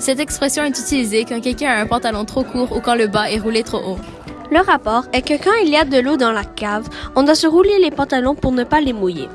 Cette expression est utilisée quand quelqu'un a un pantalon trop court ou quand le bas est roulé trop haut. Le rapport est que quand il y a de l'eau dans la cave, on doit se rouler les pantalons pour ne pas les mouiller.